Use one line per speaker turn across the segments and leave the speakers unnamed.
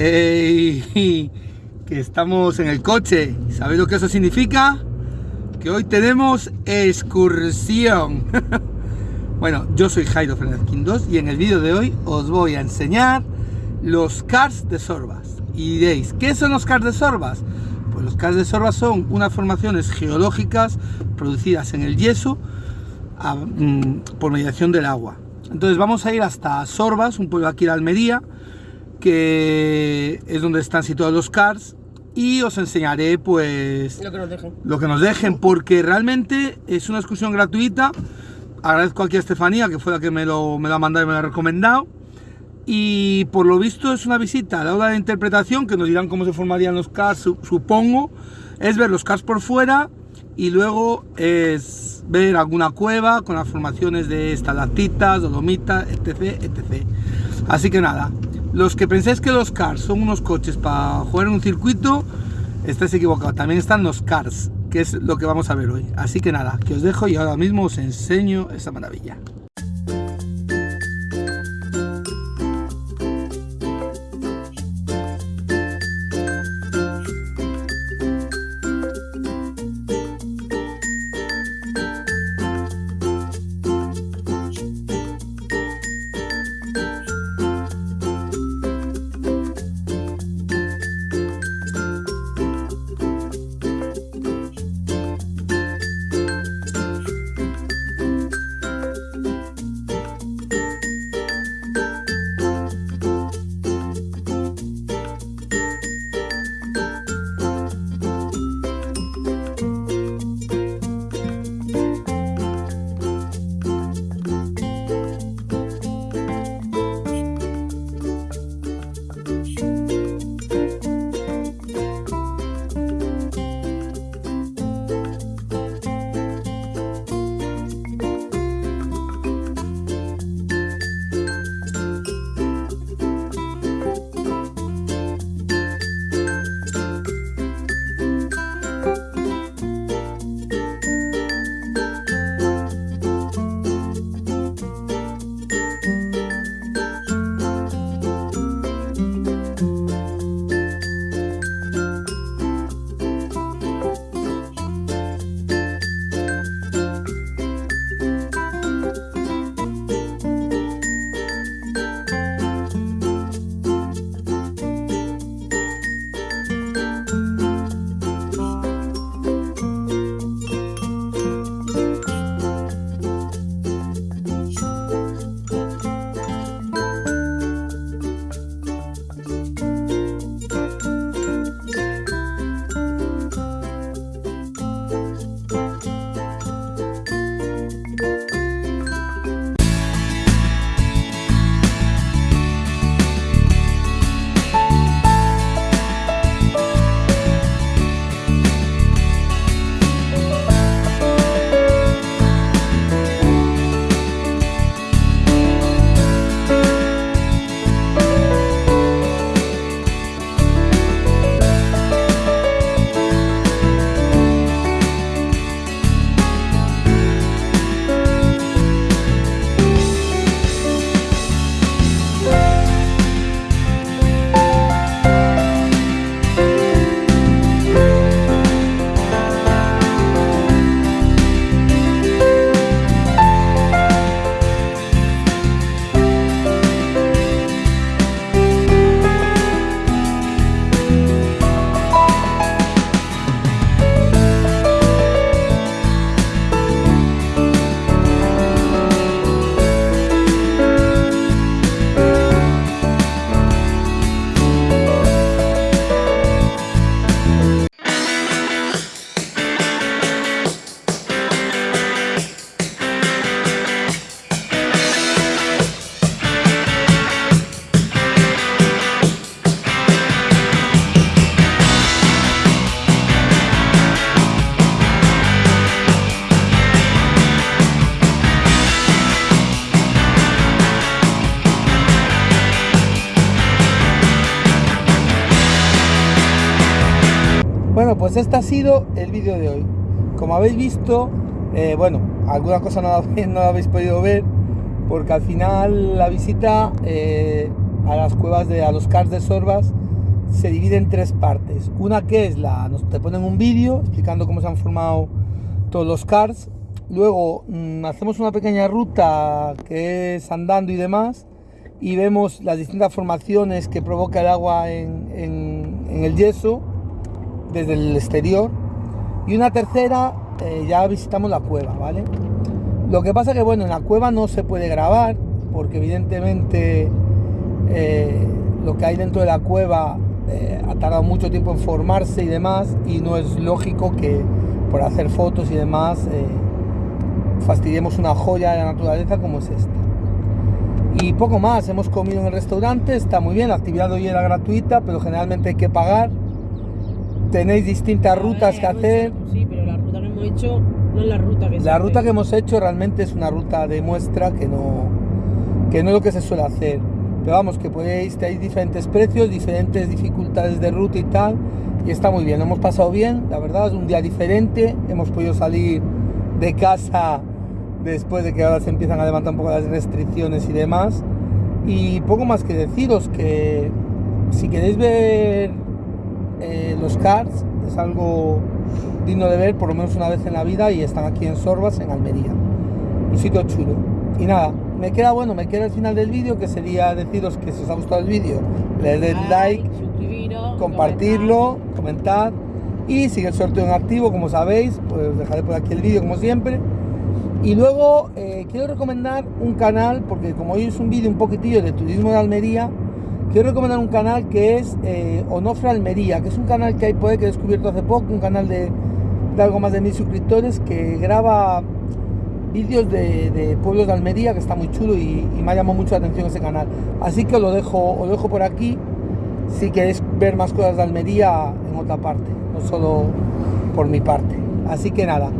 Ey, que estamos en el coche. ¿Sabéis lo que eso significa? Que hoy tenemos excursión. bueno, yo soy Jairo Fernández Quindos y en el vídeo de hoy os voy a enseñar los cars de Sorbas. Y diréis, ¿qué son los cars de Sorbas? Pues los cars de Sorbas son unas formaciones geológicas producidas en el yeso mm, por mediación del agua. Entonces vamos a ir hasta Sorbas, un pueblo aquí en Almería, que es donde están situados los cars y os enseñaré pues
lo que nos dejen.
Lo que nos dejen porque realmente es una excursión gratuita. Agradezco aquí a Estefanía que fue la que me lo, me lo ha mandado y me lo ha recomendado. Y por lo visto es una visita a la hora de interpretación que nos dirán cómo se formarían los cars, supongo. Es ver los cars por fuera y luego es ver alguna cueva con las formaciones de estalactitas, dolomitas, etc, etc. Así que nada, los que pensáis que los cars son unos coches para jugar en un circuito, estáis equivocados. También están los cars, que es lo que vamos a ver hoy. Así que nada, que os dejo y ahora mismo os enseño esa maravilla. Bueno, pues este ha sido el vídeo de hoy. Como habéis visto, eh, bueno, alguna cosa no, habéis podido ver, porque al final la visita eh, a las cuevas de a los cars de Sorbas se divide en tres partes. Una que es la, nos te ponen un vídeo explicando cómo se han formado todos los cars. Luego mmm, hacemos una pequeña ruta que es andando y demás y vemos las distintas formaciones que provoca el agua en el yeso desde el exterior. Y una tercera, eh, ya visitamos la cueva, ¿vale? Lo que pasa que, bueno, en la cueva no se puede grabar porque evidentemente eh, lo que hay dentro de la cueva eh, ha tardado mucho tiempo en formarse y demás y no es lógico que por hacer fotos y demás fastidiemos una joya de la naturaleza como es esta. Y poco más, hemos comido en el restaurante, está muy bien, la actividad hoy era gratuita, pero generalmente hay que pagar. Tenéis distintas rutas que hacer.
Sí, pero la ruta que hemos hecho no es la ruta que se
La ruta que hemos hecho realmente es una ruta de muestra que no, que no es lo que se suele hacer. Pero vamos, que podéis, hay diferentes precios, diferentes dificultades de ruta y tal. Y está muy bien, lo hemos pasado bien, la verdad, es un día diferente. Hemos podido salir de casa después de que ahora se empiezan a levantar un poco las restricciones y demás. Y poco más que deciros que si queréis ver eh, los cars, es algo digno de ver por lo menos una vez en la vida y están aquí en Sorbas, en Almería. Un sitio chulo. Y nada, me queda bueno, me queda el final del vídeo que sería deciros que si os ha gustado el vídeo, le deis like, compartirlo, comentar y sigue el sorteo en activo, como sabéis, pues os dejaré por aquí el vídeo como siempre. Y luego eh, quiero recomendar un canal, porque como hoy es un vídeo un poquitillo de turismo de Almería, quiero recomendar un canal que es eh, Onofre Almería, que es un canal que hay por ahí que he descubierto hace poco, un canal de, algo más de mil suscriptores que graba vídeos de, pueblos de Almería, que está muy chulo y, y me ha llamado mucho la atención ese canal. Así que os lo dejo, os lo dejo por aquí si queréis ver más cosas de Almería en otra parte, no solo por mi parte. Así que nada,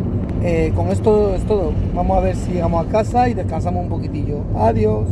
eh, con esto es todo. Vamos a ver si llegamos a casa y descansamos un poquitillo. Adiós.